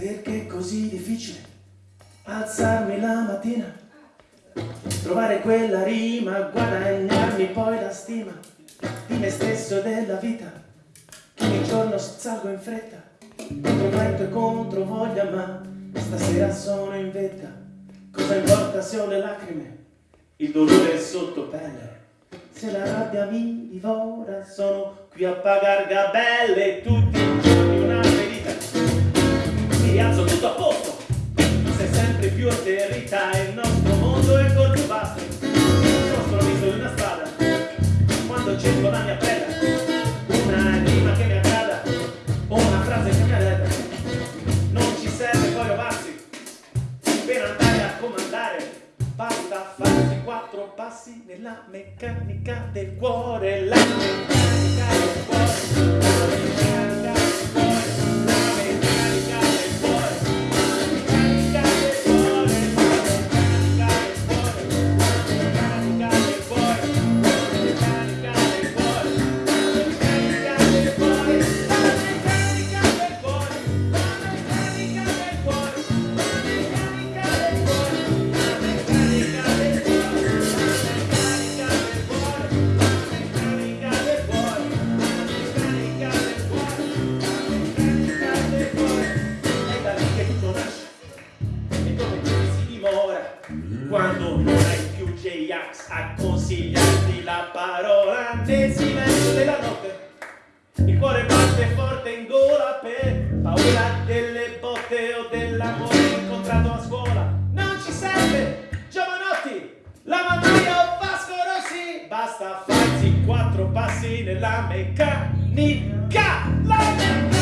Perché è così difficile alzarmi la mattina, trovare quella rima, guadagnarmi poi la stima di me stesso e della vita, che ogni giorno salgo in fretta, contro vento e contro voglia, ma stasera sono in vetta, cosa importa se ho le lacrime, il dolore sotto pelle, se la rabbia mi divora, sono qui a pagar gabelle tutti i giorni rialzo tutto a posto, sei sempre più atterrita, il nostro mondo è più basso, sono sprovvisto di una strada, quando cerco la mia preda, una rima che mi aggrada, o una frase che mi arreda, non ci serve poi rovarsi, per andare a comandare, basta farsi quattro passi nella meccanica del cuore, la meccanica del cuore, quando hai più J-Ax a consigliarti la parola nel silenzio della notte. Il cuore batte forte in gola per paura delle botte o dell'amore incontrato a scuola. Non ci serve giovanotti la mannaia o Vasco Rossi. Basta farsi quattro passi nella meccanica. La meccanica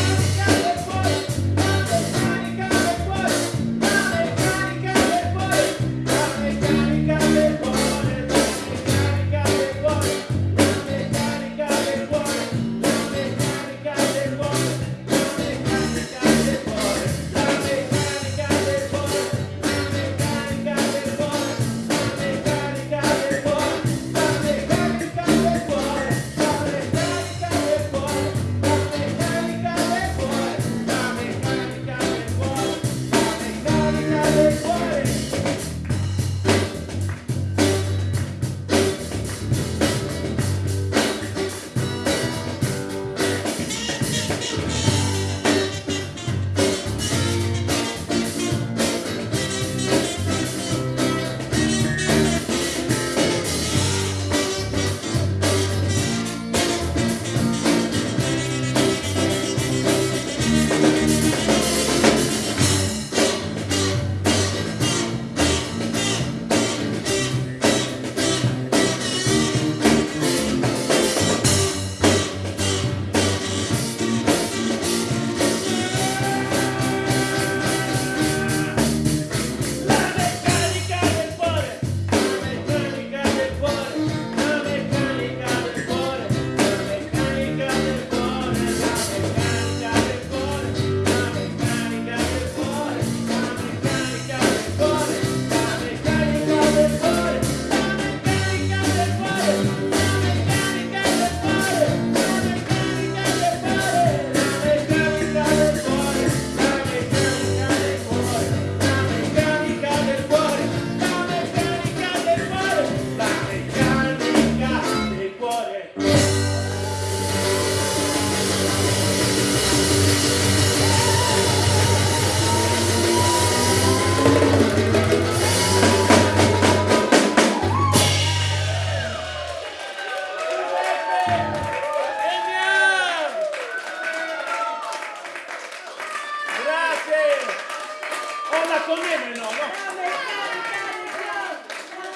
Olla con me, no, no?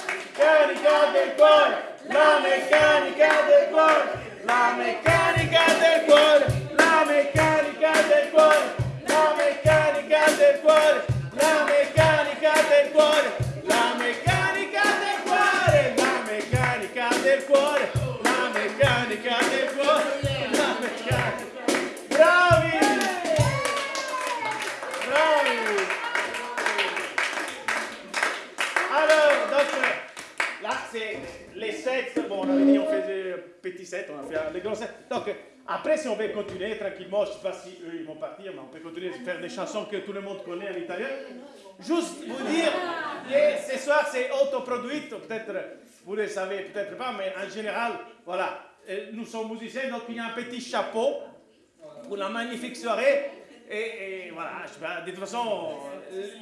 Meccanica del cuore, la meccanica del cuore, la meccanica del cuore, la meccanica del cuore, la meccanica del cuore, la meccanica del cuore, la meccanica del cuore, la meccanica del cuore, Alors, donc, là, c'est les sept. Bon, on avait dit on faisait petit sets, on a fait les grands sets. Donc après, si on veut continuer tranquillement, je ne sais pas si eux ils vont partir, mais on peut continuer à faire des chansons que tout le monde connaît en italien. Juste vous dire que ce soir c'est autoproduit, peut-être vous le savez peut-être pas, mais en général, voilà, euh, nous sommes musiciens, donc il y a un petit chapeau pour la magnifique soirée. Et, et voilà, je sais pas, de toute façon,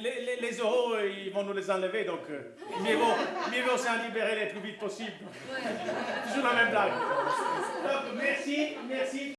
les, les- les euros, ils vont nous les enlever, donc euh, mieux vaut s'en libérer le plus vite possible. Toujours la même blague. Donc merci, merci.